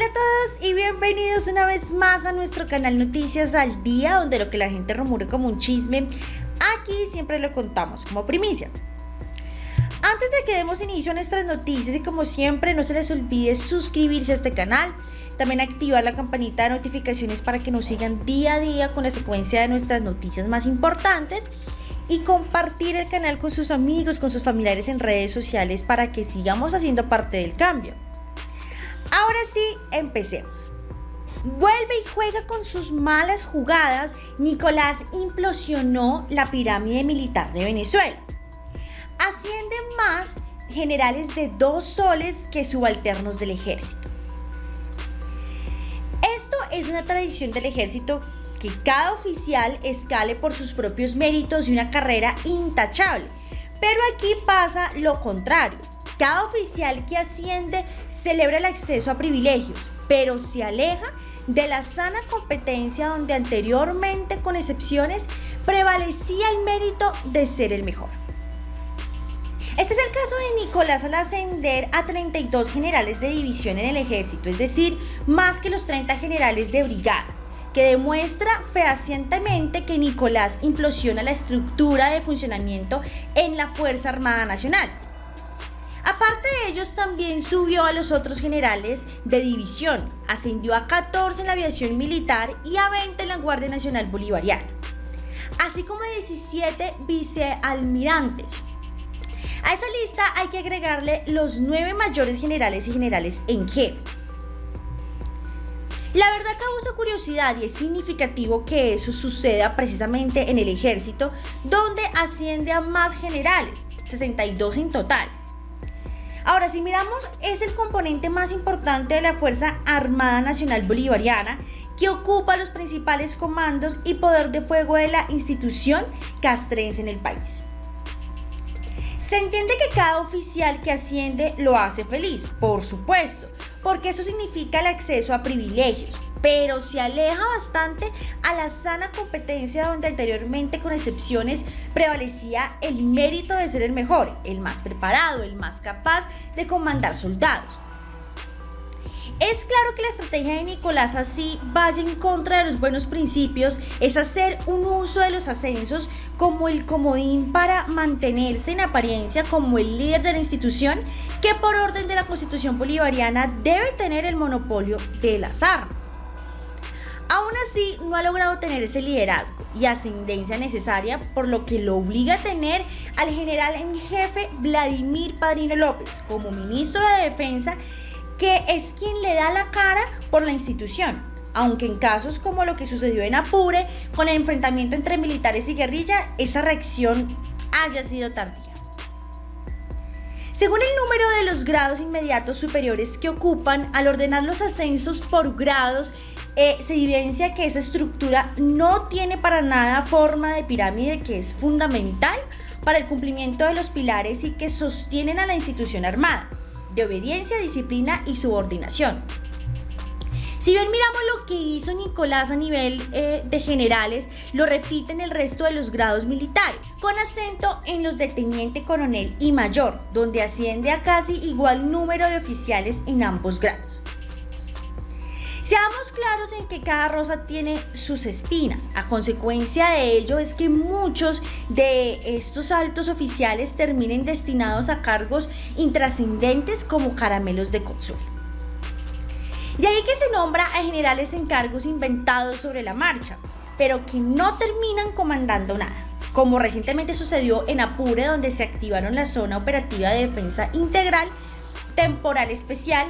Hola a todos y bienvenidos una vez más a nuestro canal Noticias al Día, donde lo que la gente rumore como un chisme, aquí siempre lo contamos como primicia. Antes de que demos inicio a nuestras noticias y como siempre no se les olvide suscribirse a este canal, también activar la campanita de notificaciones para que nos sigan día a día con la secuencia de nuestras noticias más importantes y compartir el canal con sus amigos, con sus familiares en redes sociales para que sigamos haciendo parte del cambio. Ahora sí, empecemos. Vuelve y juega con sus malas jugadas, Nicolás implosionó la pirámide militar de Venezuela. Ascienden más generales de dos soles que subalternos del ejército. Esto es una tradición del ejército que cada oficial escale por sus propios méritos y una carrera intachable. Pero aquí pasa lo contrario. Cada oficial que asciende celebra el acceso a privilegios, pero se aleja de la sana competencia donde anteriormente, con excepciones, prevalecía el mérito de ser el mejor. Este es el caso de Nicolás al ascender a 32 generales de división en el ejército, es decir, más que los 30 generales de brigada, que demuestra fehacientemente que Nicolás implosiona la estructura de funcionamiento en la Fuerza Armada Nacional. Aparte de ellos, también subió a los otros generales de división, ascendió a 14 en la aviación militar y a 20 en la Guardia Nacional Bolivariana, así como 17 vicealmirantes, a esta lista hay que agregarle los nueve mayores generales y generales en jefe. La verdad causa curiosidad y es significativo que eso suceda precisamente en el ejército, donde asciende a más generales, 62 en total. Ahora, si miramos, es el componente más importante de la Fuerza Armada Nacional Bolivariana, que ocupa los principales comandos y poder de fuego de la institución castrense en el país. Se entiende que cada oficial que asciende lo hace feliz, por supuesto, porque eso significa el acceso a privilegios, pero se aleja bastante a la sana competencia donde anteriormente con excepciones prevalecía el mérito de ser el mejor, el más preparado, el más capaz de comandar soldados. Es claro que la estrategia de Nicolás así vaya en contra de los buenos principios, es hacer un uso de los ascensos como el comodín para mantenerse en apariencia como el líder de la institución que por orden de la constitución bolivariana debe tener el monopolio de las armas. Aún así, no ha logrado tener ese liderazgo y ascendencia necesaria, por lo que lo obliga a tener al general en jefe Vladimir Padrino López como ministro de Defensa que es quien le da la cara por la institución, aunque en casos como lo que sucedió en Apure, con el enfrentamiento entre militares y guerrilla, esa reacción haya sido tardía. Según el número de los grados inmediatos superiores que ocupan, al ordenar los ascensos por grados, eh, se evidencia que esa estructura no tiene para nada forma de pirámide que es fundamental para el cumplimiento de los pilares y que sostienen a la institución armada de obediencia, disciplina y subordinación. Si bien miramos lo que hizo Nicolás a nivel eh, de generales, lo repite en el resto de los grados militares, con acento en los de teniente coronel y mayor, donde asciende a casi igual número de oficiales en ambos grados. Seamos claros en que cada rosa tiene sus espinas. A consecuencia de ello es que muchos de estos altos oficiales terminen destinados a cargos intrascendentes como caramelos de consuelo. Y ahí que se nombra a generales en cargos inventados sobre la marcha, pero que no terminan comandando nada, como recientemente sucedió en Apure donde se activaron la zona operativa de defensa integral, temporal especial,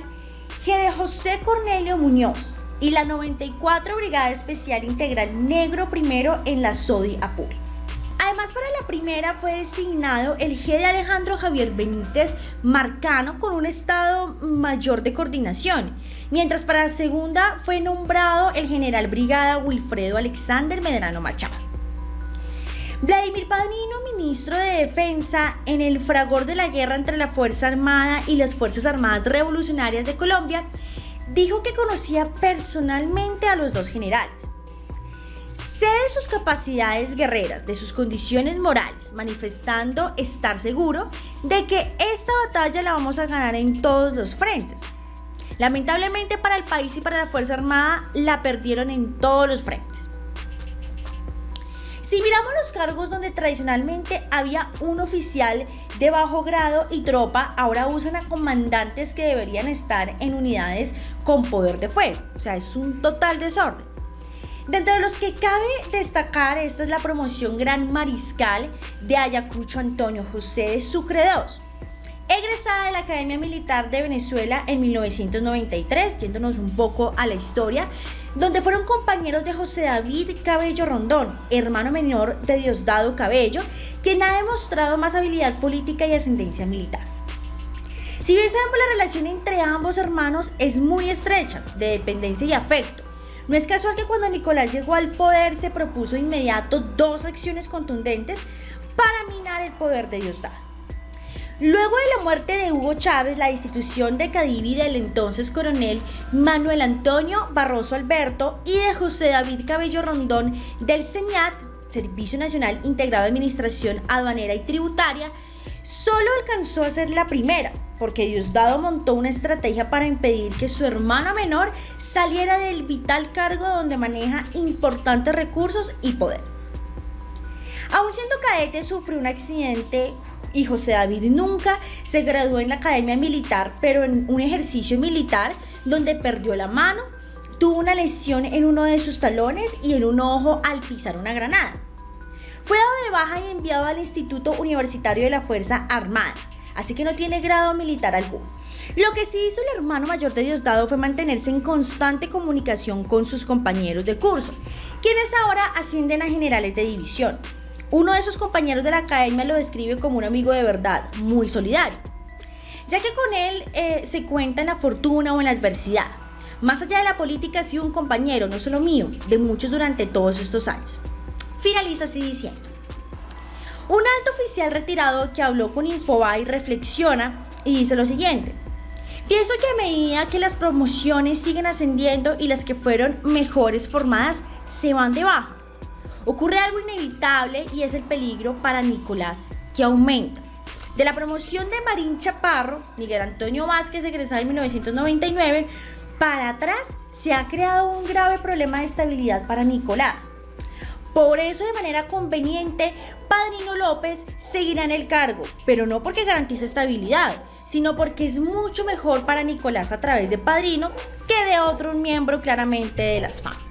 G de José Cornelio Muñoz y la 94 Brigada Especial Integral Negro Primero en la SODI Apure. Además, para la primera fue designado el G de Alejandro Javier Benítez Marcano con un estado mayor de coordinación, mientras para la segunda fue nombrado el general brigada Wilfredo Alexander Medrano Machado. Vladimir Padrino, ministro de Defensa, en el fragor de la guerra entre la Fuerza Armada y las Fuerzas Armadas Revolucionarias de Colombia, dijo que conocía personalmente a los dos generales. Sé de sus capacidades guerreras, de sus condiciones morales, manifestando estar seguro de que esta batalla la vamos a ganar en todos los frentes. Lamentablemente para el país y para la Fuerza Armada la perdieron en todos los frentes. Si miramos los cargos donde tradicionalmente había un oficial de bajo grado y tropa, ahora usan a comandantes que deberían estar en unidades con poder de fuego. O sea, es un total desorden. Dentro de los que cabe destacar, esta es la promoción Gran Mariscal de Ayacucho Antonio José de Sucre II. Egresada de la Academia Militar de Venezuela en 1993, yéndonos un poco a la historia, donde fueron compañeros de José David Cabello Rondón, hermano menor de Diosdado Cabello, quien ha demostrado más habilidad política y ascendencia militar. Si bien sabemos la relación entre ambos hermanos es muy estrecha, de dependencia y afecto, no es casual que cuando Nicolás llegó al poder se propuso inmediato dos acciones contundentes para minar el poder de Diosdado. Luego de la muerte de Hugo Chávez, la institución de Cadivi del entonces coronel Manuel Antonio Barroso Alberto y de José David Cabello Rondón del CENIAT, Servicio Nacional Integrado de Administración Aduanera y Tributaria, solo alcanzó a ser la primera, porque Diosdado montó una estrategia para impedir que su hermano menor saliera del vital cargo donde maneja importantes recursos y poder. Aún siendo cadete, sufrió un accidente y José David nunca se graduó en la academia militar, pero en un ejercicio militar donde perdió la mano, tuvo una lesión en uno de sus talones y en un ojo al pisar una granada. Fue dado de baja y enviado al Instituto Universitario de la Fuerza Armada, así que no tiene grado militar alguno. Lo que sí hizo el hermano mayor de Diosdado fue mantenerse en constante comunicación con sus compañeros de curso, quienes ahora ascienden a generales de división. Uno de sus compañeros de la academia lo describe como un amigo de verdad, muy solidario, ya que con él eh, se cuenta en la fortuna o en la adversidad. Más allá de la política ha sido un compañero, no solo mío, de muchos durante todos estos años. Finaliza así diciendo. Un alto oficial retirado que habló con Infobae reflexiona y dice lo siguiente. Pienso que a medida que las promociones siguen ascendiendo y las que fueron mejores formadas se van debajo, ocurre algo inevitable y es el peligro para Nicolás, que aumenta. De la promoción de Marín Chaparro, Miguel Antonio Vázquez, egresado en 1999, para atrás se ha creado un grave problema de estabilidad para Nicolás. Por eso, de manera conveniente, Padrino López seguirá en el cargo, pero no porque garantice estabilidad, sino porque es mucho mejor para Nicolás a través de Padrino que de otro miembro claramente de las FAM.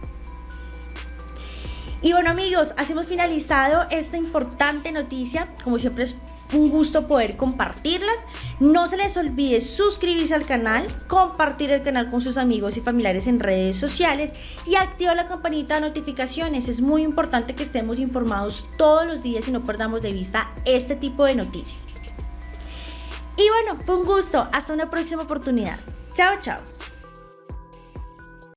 Y bueno amigos, así hemos finalizado esta importante noticia. Como siempre es un gusto poder compartirlas. No se les olvide suscribirse al canal, compartir el canal con sus amigos y familiares en redes sociales y activar la campanita de notificaciones. Es muy importante que estemos informados todos los días y no perdamos de vista este tipo de noticias. Y bueno, fue un gusto. Hasta una próxima oportunidad. Chao, chao.